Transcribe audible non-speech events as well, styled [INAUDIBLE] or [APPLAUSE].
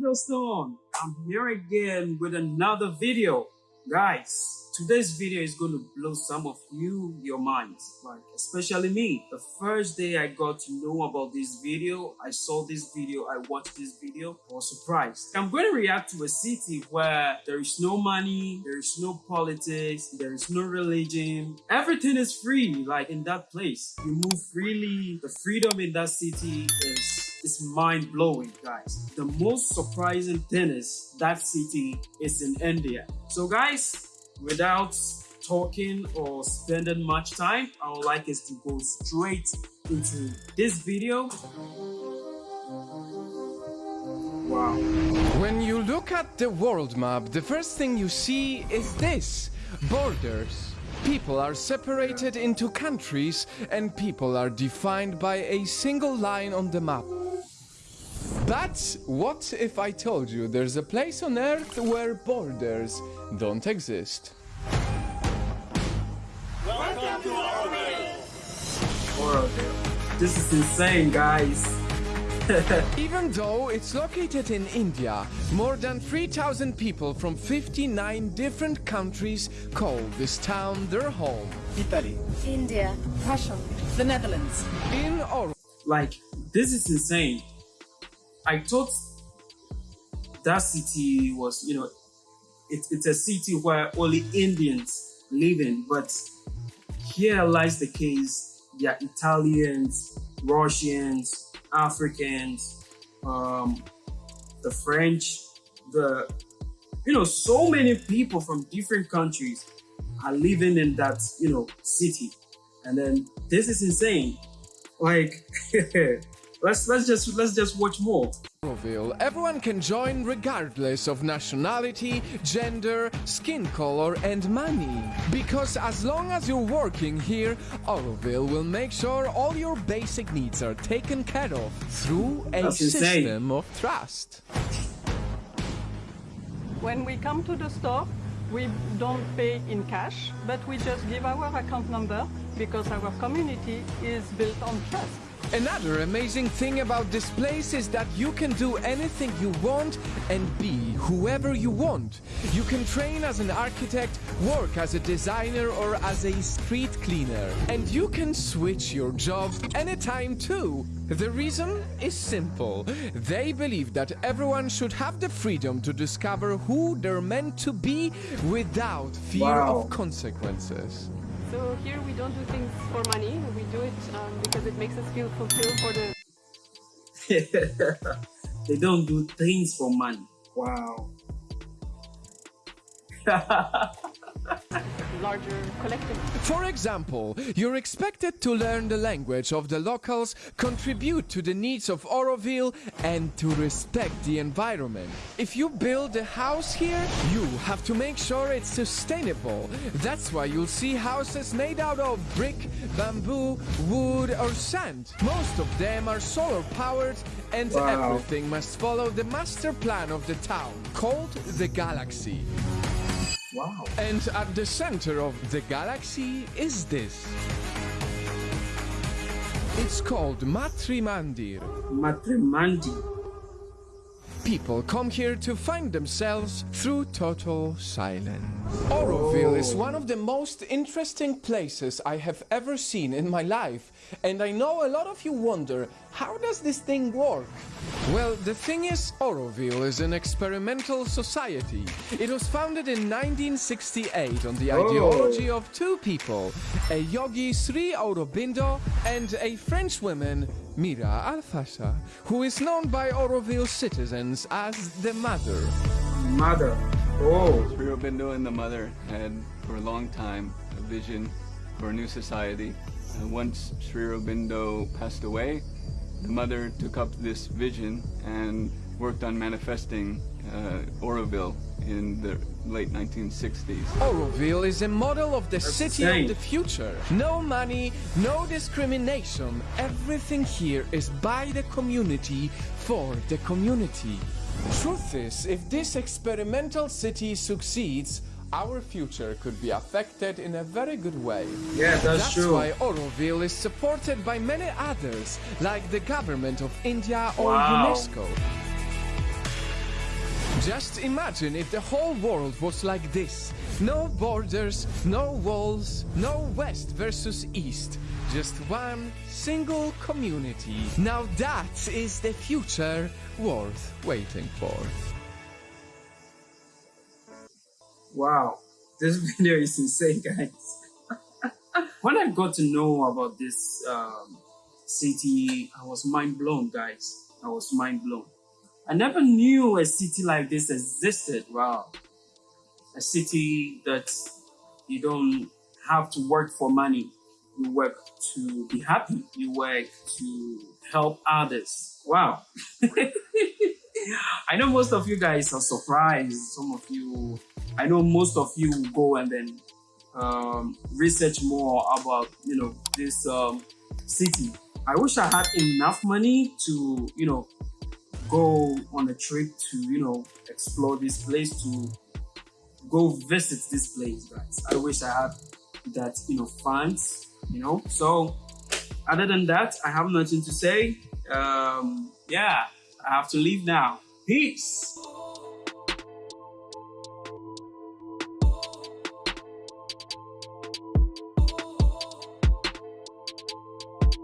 Boulderstone. I'm here again with another video. Guys, today's video is going to blow some of you your minds, like especially me. The first day I got to know about this video, I saw this video, I watched this video, I was surprised. I'm going to react to a city where there is no money, there is no politics, there is no religion. Everything is free, like in that place. You move freely, the freedom in that city is is mind blowing, guys. The most surprising thing is that city is in India. So, guys, without talking or spending much time, I would like us to go straight into this video. Wow. When you look at the world map, the first thing you see is this borders. People are separated into countries and people are defined by a single line on the map. But what if I told you there's a place on Earth where borders don't exist? Welcome to Auroville. This is insane, guys. [LAUGHS] Even though it's located in India, more than 3,000 people from 59 different countries call this town their home. Italy, India, Russia, the Netherlands. In Auroville, like, this is insane. I thought that city was, you know, it, it's a city where only Indians live in, but here lies the case. Yeah, Italians, Russians, Africans, um, the French, the, you know, so many people from different countries are living in that, you know, city. And then this is insane. Like, [LAUGHS] let's let's just let's just watch more. Auroville, everyone can join regardless of nationality, gender, skin color, and money. Because as long as you're working here, Auroville will make sure all your basic needs are taken care of through a That's insane. system of trust. When we come to the store, we don't pay in cash, but we just give our account number because our community is built on trust. Another amazing thing about this place is that you can do anything you want and be whoever you want. You can train as an architect, work as a designer or as a street cleaner. And you can switch your job anytime too. The reason is simple. They believe that everyone should have the freedom to discover who they're meant to be without fear Wow. of consequences. So here we don't do things for money. We do it um, because it makes us feel fulfilled for the [LAUGHS] they don't do things for money. Wow. [LAUGHS] larger collective. For example, you're expected to learn the language of the locals, contribute to the needs of Auroville, and to respect the environment. If you build a house here, you have to make sure it's sustainable. That's why you'll see houses made out of brick, bamboo, wood, or sand. Most of them are solar powered, and Wow. everything must follow the master plan of the town, called the Galaxy. Wow. And at the center of the galaxy is this. It's called Matrimandir. People come here to find themselves through total silence. Auroville is one of the most interesting places I have ever seen in my life, and I know a lot of you wonder, how does this thing work? Well, the thing is, Auroville is an experimental society. It was founded in 1968 on the oh. ideology of two people, a yogi Sri Aurobindo and a French woman, Mirra Alfassa, who is known by Auroville citizens as the Mother. Mother. Oh. Sri Aurobindo and the mother had for a long time a vision for a new society. And once Sri Aurobindo passed away, the mother took up this vision and worked on manifesting uh, Auroville in the late 1960s. Auroville is a model of the city insane. of the future. No money, no discrimination. Everything here is by the community for the community. Truth is, if this experimental city succeeds, our future could be affected in a very good way. Yeah, that's, That's true. why Auroville is supported by many others, like the government of India or Wow. UNESCO. Just imagine if the whole world was like this. No borders, no walls, no west versus east. Just one single community. Now that is the future worth waiting for. Wow, this [LAUGHS] video is insane, guys. [LAUGHS] when I got to know about this um, city, I was mind blown, guys. I was mind blown. I never knew a city like this existed. Wow. A city that you don't have to work for money. You work to be happy. You work to help others. Wow. [LAUGHS] I know most of you guys are surprised. Some of you, I know most of you go and then um, research more about, you know, this um, city. I wish I had enough money to, you know, go on a trip to, you know, explore this place, to go visit this place, guys. I wish I had that, you know, funds, you know. So, other than that, I have nothing to say. Um, yeah, I have to leave now. Peace.